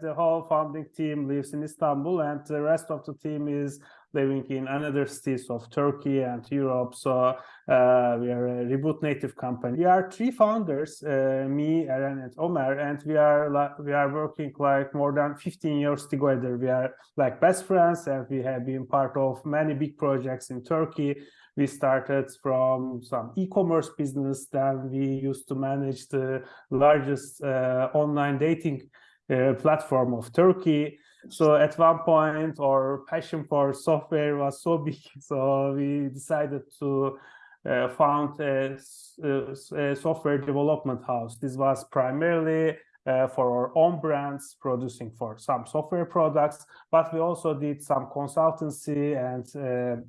The whole founding team lives in Istanbul and the rest of the team is living in another cities of Turkey and Europe. So uh, we are a Reboot native company. We are three founders, uh, me, Eren, and Omer, and we are like we are working like more than 15 years together. We are like best friends, and we have been part of many big projects in Turkey. We started from some e-commerce business, then we used to manage the largest uh, online dating uh, platform of Turkey. So at one point, our passion for software was so big, so we decided to uh, found a, a, software development house. This was primarily uh, for our own brands, producing for some software products, but we also did some consultancy and uh,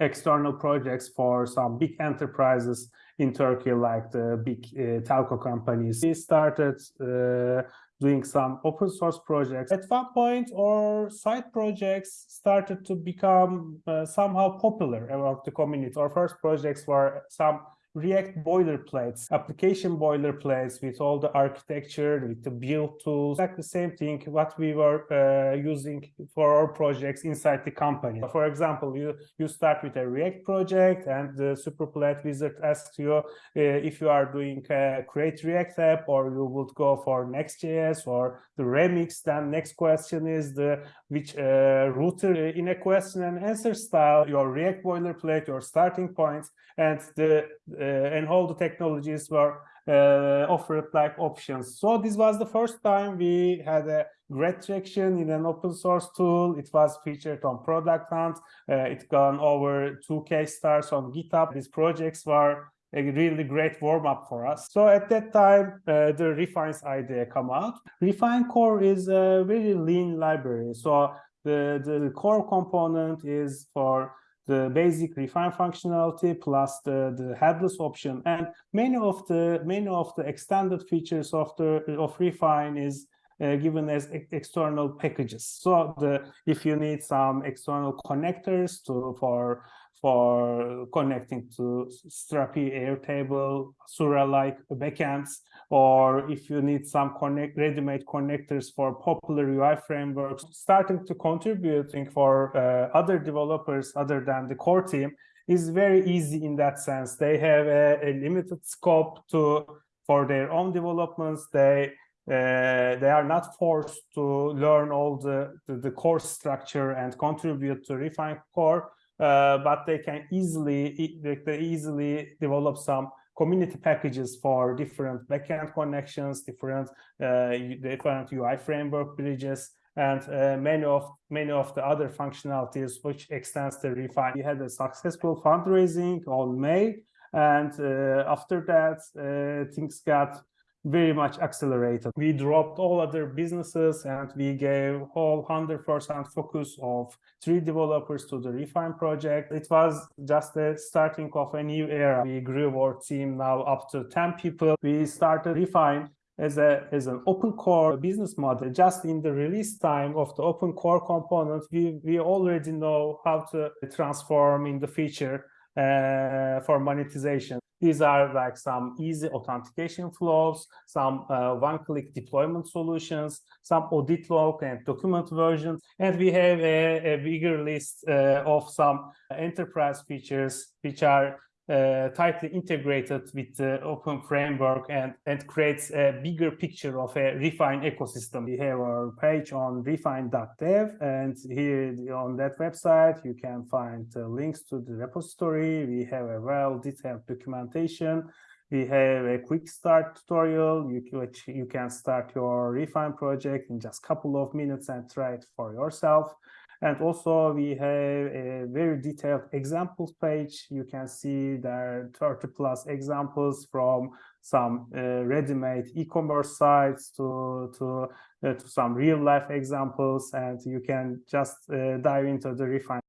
external projects for some big enterprises in Turkey, like the big uh, telco companies. We started uh, doing some open source projects. At one point, our side projects started to become uh, somehow popular among the community. Our first projects were some React boilerplates, application boilerplates with all the architecture, with the build tools, like the same thing what we were uh, using for our projects inside the company. For example, you, you start with a React project and the Superplate wizard asks you uh, if you are doing a create React app or you would go for Next.js or the Remix, then next question is the which uh, router in a question and answer style, your React boilerplate, your starting points, and the uh, and all the technologies were uh, offered like options. So this was the first time we had a great traction in an open source tool. It was featured on Product Hunt. Uh, it gone over 2K stars on GitHub. These projects were a really great warm-up for us. So at that time, uh, the Refines idea come out. Refine core is a very lean library. So the, the core component is for the basic refine functionality plus the, the headless option. And many of the many of the extended features of the of refine is uh, given as external packages. So the if you need some external connectors to for for connecting to Strapi, Airtable, Hasura-like backends, or if you need some connect ready-made connectors for popular UI frameworks, starting to contributing for uh, other developers other than the core team is very easy in that sense. They have a, a limited scope to for their own developments. They they are not forced to learn all the, the, the core structure and contribute to refine core uh, but they can easily they easily develop some community packages for different backend connections, different uh, different UI framework bridges, and uh, many of many of the other functionalities which extends the refine. We had a successful fundraising on May, and uh, after that, uh, things got very much accelerated. We dropped all other businesses and we gave whole 100% focus of three developers to the Refine project. It was just the starting of a new era. We grew our team now up to 10 people. We started Refine as a as an open core business model just in the release time of the open core component we we already know how to transform in the feature uh, for monetization. These are like some easy authentication flows, some uh, one-click deployment solutions, some audit log and document versions, and we have a, a bigger list uh, of some enterprise features which are uh, tightly integrated with the open framework and, and creates a bigger picture of a Refine ecosystem. We have our page on refine.dev and here on that website you can find uh, links to the repository. We have a well-detailed documentation. We have a quick start tutorial you, which you can start your Refine project in just a couple of minutes and try it for yourself. And also we have a very detailed examples page. You can see there are 30 plus examples from some uh, ready-made e-commerce sites to, to, uh, to some real life examples. And you can just uh, dive into the refine